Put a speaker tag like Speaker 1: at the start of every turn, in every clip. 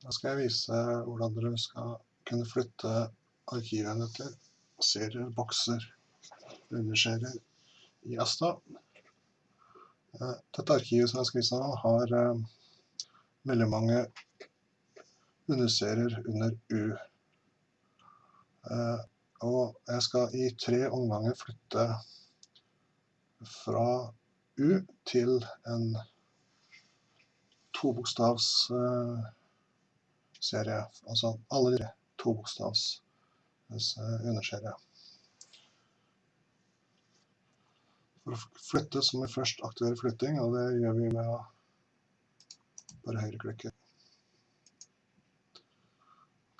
Speaker 1: Da skal jeg vise hvordan dere skal kunne flytte arkivene til serier, bokser, underserier i Asta. Eh, dette arkivet som jeg skal vise nå har eh, veldig mange underserier under U. Eh, og jeg skal i tre omganger flytte fra U til en tobokstavs uh, serie. Altså alle de tobokstavs bokstavs underserie. For å flytte så må vi først aktivere flytting, og det gjør vi med å bare høyreklikke.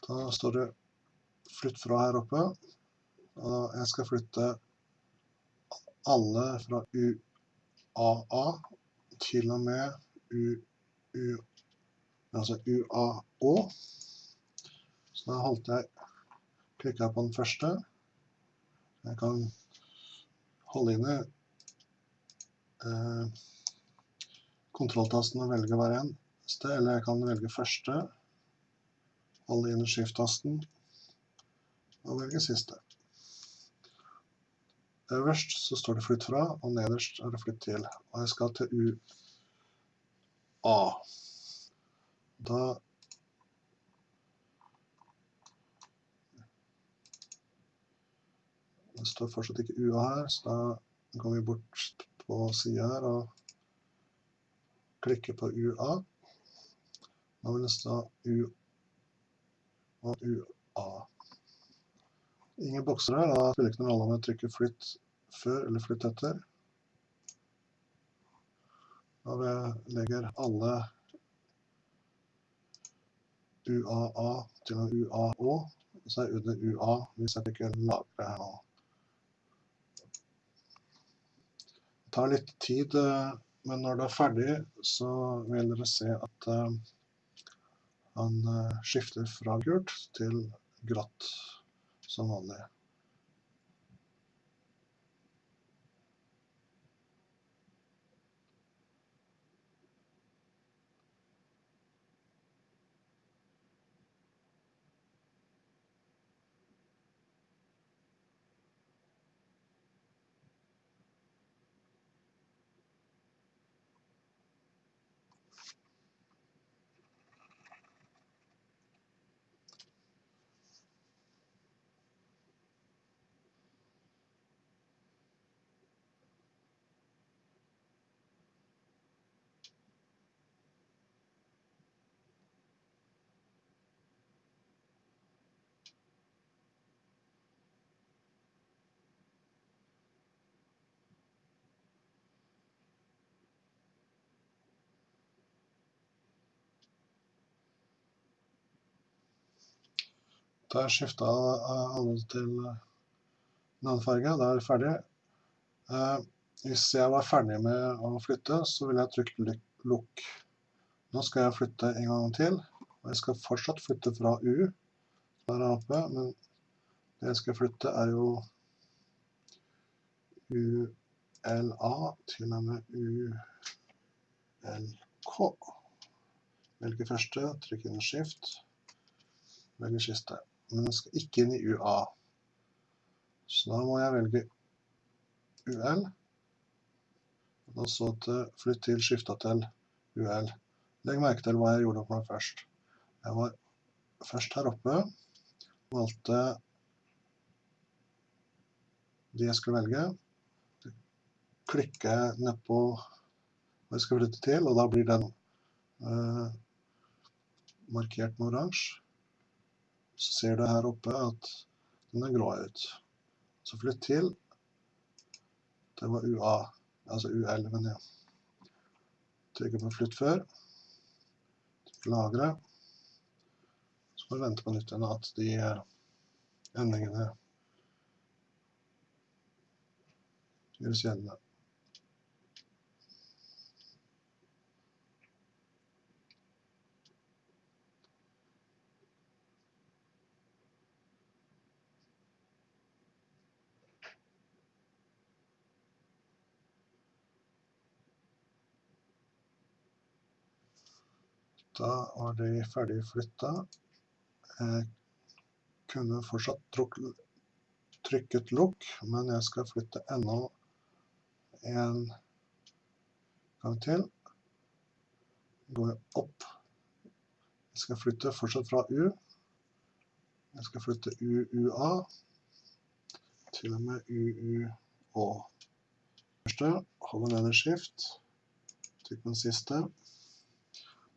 Speaker 1: Da står det flytt fra her oppe, og jeg skal flytte alle fra UAA til og med U U, altså UAÅ. Så da holdt jeg klikka på den første. Jeg kan holde inne eh, kontrolltasten og velge hver eneste, eller jeg kan velge første, holde inne skift-tasten og velge siste. Øverst så står det flytt fra, og nederst er det flytt til. Og jeg skal til U A. Da Det står fortsatt ikke UA her, så da går vi bort på sida her og klikker på UA. Da vil det stå U og UA. Ingen bokser her, da spiller ikke noen rolle om jeg trykker flytt før eller flytt etter. Da vi legger alle UAA til UAÅ, så er under UA hvis jeg ikke lagrer her nå. Det tar litt tid, eh, men når det er ferdig, så vil dere se at eh, han eh, skifter fra gult til grått som vanlig. Jeg skifta alle til en annen farge. Da er det ferdig. Eh, hvis jeg var ferdig med å flytte, så vil jeg trykke lukk. Nå skal jeg flytte en gang til. Og jeg skal fortsatt flytte fra U, der oppe, men det jeg skal flytte er jo ULA til og med ULK. Velge første, trykk inn skift, velge siste men den skal ikke inn i UA. Så da må jeg velge UL, og så til flytt til skifta til UL. Legg merke til hva jeg gjorde for meg først. Jeg var først her oppe, valgte de jeg skulle velge. Klikker nedpå ned på hva jeg skal flytte til, og da blir den uh, markert med oransje så ser du her oppe at den er grå ut. Så flytt til. Det var UA, altså U11, ja. Trykker på flytt før. Lagre. Så må vi vente på nytt igjen at de eh, endringene gjøres gjeldende. Da og de ferdig flytta. Jeg kunne fortsatt trykket lukk, men jeg skal flytte enda en gang til. Går jeg opp. Jeg skal flytte fortsatt fra U. Jeg skal flytte UUA til og med UUÅ. Første, holder nede skift. Trykk på den siste.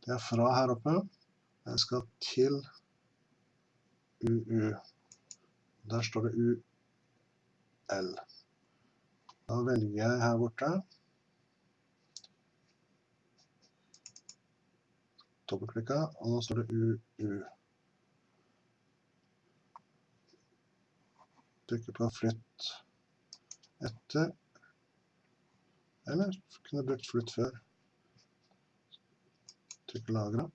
Speaker 1: Det er fra her oppe. Jeg skal til UU. Der står det UL. Da velger jeg her borte. Dobbeltklikka, og nå står det UU. Trykker på flytt etter. Eller kunne brukt flytt før. Trykker lagre.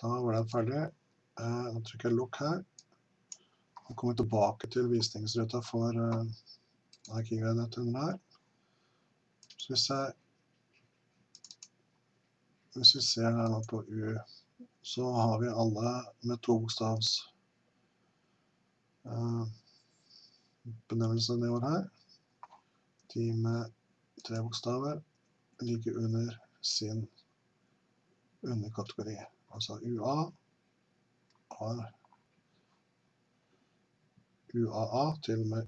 Speaker 1: Da var den ferdig. Da trykker jeg lukk her. Og kommer tilbake til visningsruta for uh, Arkivet-netthunden her. Så hvis jeg Hvis vi ser her nå på U, så har vi alle med to bokstavs uh, benevnelse nedover her. De med tre bokstaver ligger under sin underkategori. Altså UA UAA til og med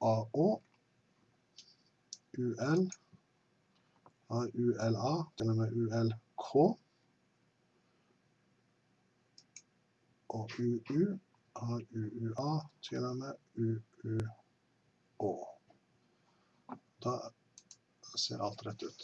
Speaker 1: UAÅ. UL har ULA til og med ULK. Og UU har UUA til og med UUÅ. Da ser alt rett ut.